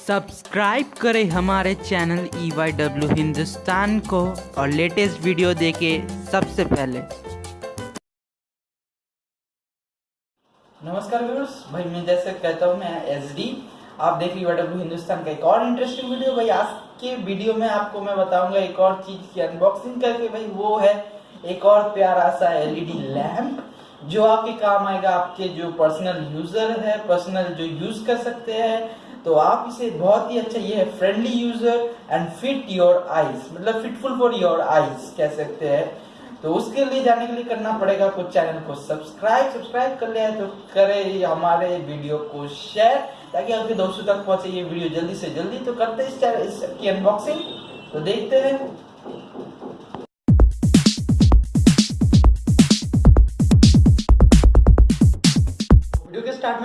Subscribe करें हमारे channel E Y W Hindustan को और लेटेस्ट वीडियो देखे सबसे पहले। नमस्कार व्यूअर्स भाई मैं जैसे कहता हूँ, मैं एस डी आप देख रही डब्ल्यू हिंदुस्तान का एक और इंटरेस्टिंग वीडियो भाई आज के वीडियो में आपको मैं बताऊँगा एक और चीज़ की अनबॉक्सिंग करके। भाई वो है एक और प्यारा सा एलईडी लैम्प जो आपके काम आएगा आपके जो पर्सनल यूज़र है पर्सनल जो यूज़ कर सकते हैं। तो आप इसे बहुत ही अच्छा ये है friendly user and fit your eyes मतलब फिटफुल फॉर योर आईज कह सकते हैं। तो उसके लिए जाने के लिए करना पड़ेगा आपको चैनल को सब्सक्राइब सब्सक्राइब कर लिया है तो करें हमारे वीडियो को शेयर ताकि आपके दोस्तों तक पहुँचे ये वीडियो जल्दी से जल्दी। तो करते हैं इस चैनल इसकी अनबॉक्सिंग तो देखते हैं।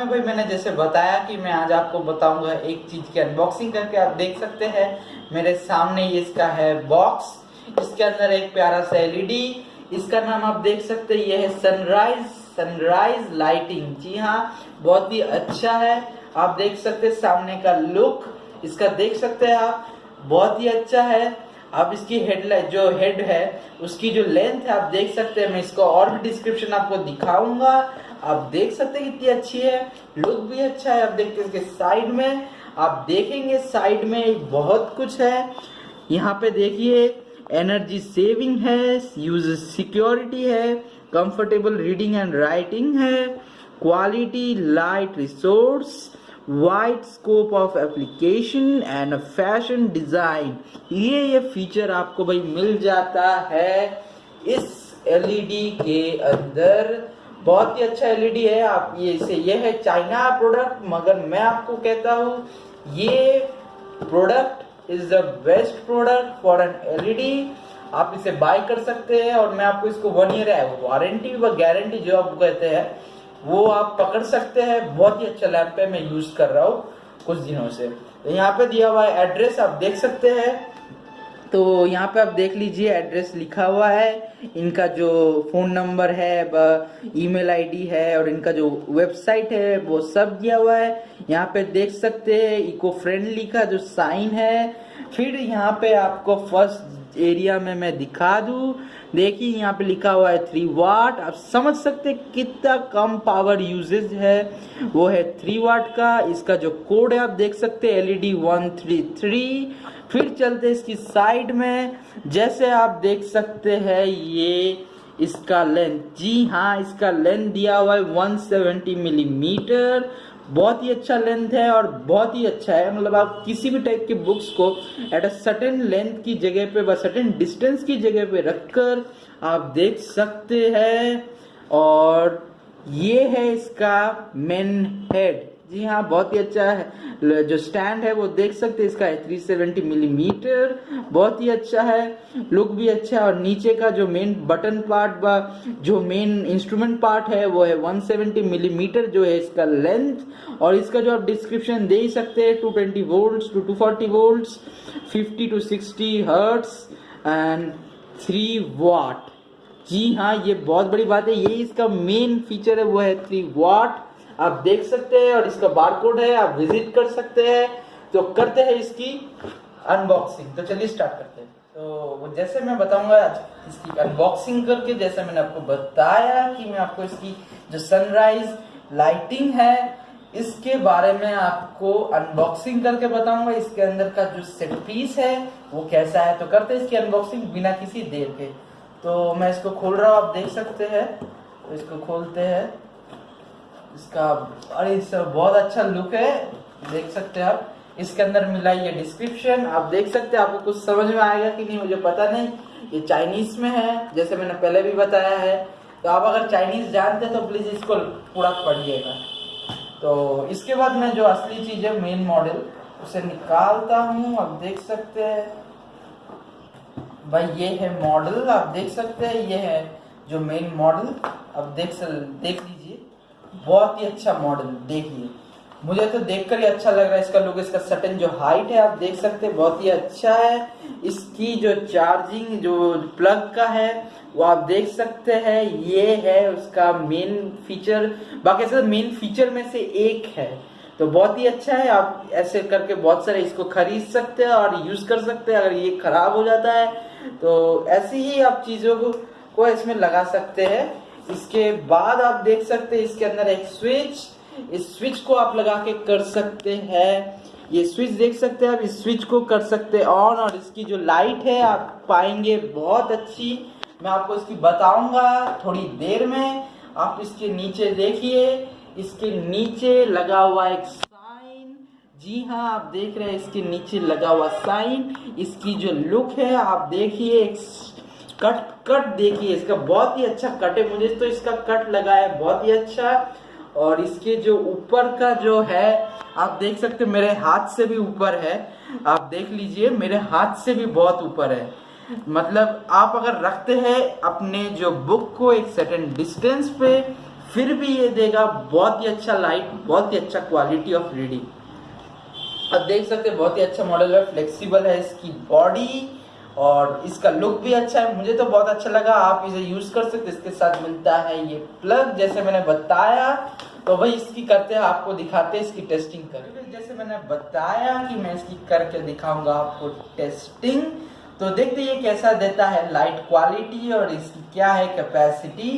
में भाई मैंने जैसे बताया कि मैं आज आपको बताऊँगा एक चीज़ की अनबॉक्सिंग करके आप देख सकते हैं। मेरे सामने ये इसका है बॉक्स इसके अंदर एक प्यारा सा एलईडी इसका नाम आप देख सकते हैं ये है सनराइज सनराइज लाइटिंग जी हाँ बहुत ही अच्छा है। आप देख सकते हैं सामने का लुक इसका देख सकते हैं आप, बहुत ही अच्छा है। आप इसकी हेडलाइट जो हेड है, उसकी जो लेंथ है, आप देख सकते हैं, मैं इसको और भी डिस्क्रिप्शन आपको दिखाऊँगा। आप देख सकते हैं कितनी अच्छी है, लुक भी अच्छा है, आप देखते हैं इसके साइड में, आप देखेंगे साइड में बहुत कुछ है। यहाँ पे देखिए एनर्जी सेविंग है यूज़ सिक्योरिटी है कंफर्टेबल रीडिंग एंड राइटिंग है quality light resource wide scope of application and fashion design ये ये फीचर आपको भाई मिल जाता है इस एलईडी के अंदर। बहुत ही अच्छा एलईडी है, आप ये, इसे ये है चाइना प्रोडक्ट मगर मैं आपको कहता हूँ, ये product is the best product for an LED आप इसे बाय कर सकते हैं और मैं आपको इसको वन ईयर है वारंटी व गारंटी जो आप कहते हैं, वो आप पकड़ सकते हैं। बहुत ही अच्छा लैंप है, मैं यूज़ कर रहा हूँ कुछ दिनों से। तो यहाँ पे दिया हुआ एड्रेस आप देख सकते हैं। तो यहाँ पे आप देख लीजिए एड्रेस लिखा हुआ है। इनका जो फ़ोन नंबर है ईमेल आईडी है और इनका जो वेबसाइट है, वो सब दिया हुआ है। यहाँ पे देख सकते हैं इको फ्रेंडली का जो साइन है। फिर यहाँ पे आपको फ़र्स्ट एरिया में मैं दिखा दू। देखिए, यहाँ पे लिखा हुआ है थ्री वाट आप समझ सकते हैं कितना कम पावर यूजेज है। वो है थ्री वाट का। इसका जो कोड है, आप देख सकते हैं एलईडी वन थ्री थ्री फिर चलते इसकी साइड में। जैसे आप देख सकते हैं, ये इसका लेंथ जी हाँ इसका लेंथ दिया हुआ है 170 मिलीमीटर बहुत ही अच्छा लेंथ है और बहुत ही अच्छा है। मतलब आप किसी भी टाइप के बुक्स को एट अ सर्टेन लेंथ की जगह पे व सर्टेन डिस्टेंस की जगह पे रखकर आप देख सकते हैं। और ये है इसका मेन हेड जी हाँ बहुत ही अच्छा है। जो स्टैंड है, वो देख सकते हैं इसका है 370 मिलीमीटर बहुत ही अच्छा है। लुक भी अच्छा है और नीचे का जो मेन बटन पार्ट जो मेन इंस्ट्रूमेंट पार्ट है, वो है 170 मिलीमीटर जो है इसका लेंथ और इसका जो आप डिस्क्रिप्शन दे ही सकते हैं 220 volts to 240 volts 50 to 60 hertz and 3 watt जी हाँ ये बहुत बड़ी बात है। ये इसका मेन फीचर है, वो है 3 वाट आप देख सकते हैं और इसका बारकोड है, आप विज़िट कर सकते हैं। तो करते हैं इसकी अनबॉक्सिंग तो चलिए स्टार्ट करते हैं। तो जैसे मैं बताऊँगा, इसकी अनबॉक्सिंग करके जैसे मैंने आपको बताया कि मैं आपको इसकी जो सनराइज लाइटिंग है, इसके बारे में आपको अनबॉक्सिंग करके बताऊँगा। इसके अंदर का जो सेट पीस है, वो कैसा है? तो करते हैं इसकी अनबॉक्सिंग बिना किसी देर के। तो मैं इसको खोल रहा हूँ, आप देख सकते हैं। तो इसको खोलते हैं। इसका, अरे इसका बहुत अच्छा लुक है। देख सकते हैं आप। इसके अंदर मिला ये डिस्क्रिप्शन आप देख सकते हैं, आपको कुछ समझ में आएगा कि नहीं, मुझे पता नहीं। ये चाइनीज़ में है, जैसे मैंने पहले भी बताया है। तो आप अगर चाइनीज़ जानते तो प्लीज़ इसको पूरा पढ़िएगा। तो इसके बाद मैं जो असली चीज़ है मेन मॉडल उसे निकालता हूँ। आप देख सकते हैं। भाई, ये है मॉडल आप देख सकते हैं, ये है जो मेन मॉडल आप देख सक, देख बहुत ही अच्छा मॉडल देखिए। मुझे तो देखकर ही अच्छा लग रहा है इसका लुक इसका सटन जो हाइट है आप देख सकते हैं बहुत ही अच्छा है। इसकी जो चार्जिंग जो प्लग का है वो आप देख सकते हैं ये है उसका मेन फीचर बाकी सब मेन फीचर में से एक है। तो बहुत ही अच्छा है आप ऐसे करके बहुत सारे इसको खरीद सकते हैं और यूज़ कर सकते हैं अगर ये खराब हो जाता है तो ऐसी ही आप चीज़ों को, को इसमें लगा सकते हैं। इसके बाद आप देख सकते हैं, इसके अंदर एक स्विच इस स्विच को आप लगा के कर सकते हैं। ये स्विच देख सकते हैं आप, इस स्विच को कर सकते हैं ऑन और इसकी जो लाइट है, आप पाएँगे बहुत अच्छी। मैं आपको इसकी बताऊँगा थोड़ी देर में। आप इसके नीचे देखिए, इसके नीचे लगा हुआ एक साइन जी हाँ आप देख रहे हैं, इसके नीचे लगा हुआ साइन इसकी जो लुक है, आप देखिए कट कट देखिए, इसका बहुत ही अच्छा कट है, मुझे तो इसका कट लगा है, बहुत ही अच्छा। और इसके जो ऊपर का जो है, आप देख सकते मेरे हाथ से भी ऊपर है। आप देख लीजिए, मेरे हाथ से भी बहुत ऊपर है। मतलब आप अगर रखते हैं अपने जो बुक को एक सर्टेन डिस्टेंस पे, फिर भी ये देगा बहुत ही अच्छा लाइट बहुत ही अच्छा क्वालिटी ऑफ़ रीडिंग आप देख सकते हैं, बहुत ही अच्छा मॉडल है फ्लेक्सिबल है, इसकी बॉडी और इसका लुक भी अच्छा है। मुझे तो बहुत अच्छा लगा। आप इसे यूज़ कर सकते इसके साथ मिलता है ये प्लग जैसे मैंने बताया। तो वही इसकी करते हैं, आपको दिखाते हैं, इसकी टेस्टिंग कर जैसे मैंने बताया कि मैं इसकी करके दिखाऊँगा आपको टेस्टिंग तो देखते ये कैसा देता है लाइट क्वालिटी और इसकी क्या है कैपेसिटी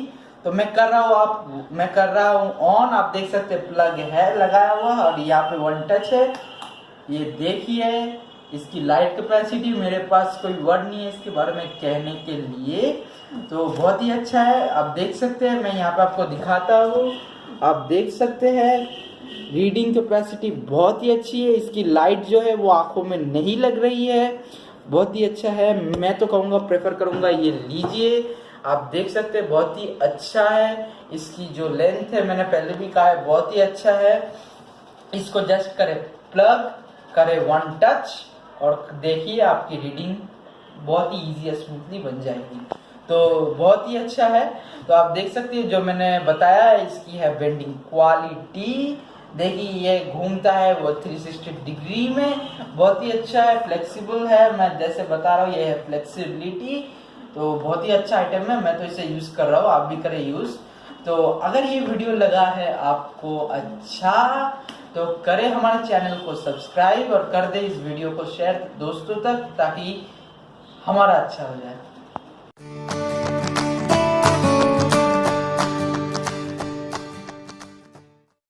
तो मैं कर रहा हूँ आप, मैं कर रहा हूँ ऑन आप देख सकते प्लग है, लगाया हुआ और यहाँ पे वन टच है। ये देखिए। इसकी लाइट कैपेसिटी मेरे पास कोई वर्ड नहीं है इसके बारे में कहने के लिए। तो बहुत ही अच्छा है। आप देख सकते हैं, मैं यहाँ पे आपको दिखाता हूँ। आप देख सकते हैं रीडिंग कैपेसिटी बहुत ही अच्छी है। इसकी लाइट जो है, वो आँखों में नहीं लग रही है। बहुत ही अच्छा है। मैं तो कहूँगा प्रेफर करूँगा, ये लीजिए। आप देख सकते हैं, बहुत ही अच्छा है। इसकी जो लेंथ है, मैंने पहले भी कहा है, बहुत ही अच्छा है। इसको जस्ट करे प्लग करे वन टच और देखिए आपकी रीडिंग बहुत ही इजी स्मूथली बन जाएगी। तो बहुत ही अच्छा है। तो आप देख सकते हैं, जो मैंने बताया इसकी है बेंडिंग क्वालिटी देखिए, ये घूमता है वो 360 डिग्री में। बहुत ही अच्छा है फ्लेक्सिबल है। मैं जैसे बता रहा हूँ, ये है फ्लेक्सिबिलिटी तो बहुत ही अच्छा आइटम है। मैं तो इसे यूज़ कर रहा हूँ, आप भी करें यूज़ तो अगर ये वीडियो लगा है आपको अच्छा तो करें हमारे चैनल को सब्सक्राइब और कर दे इस वीडियो को शेयर दोस्तों तक ताकि हमारा अच्छा हो जाए।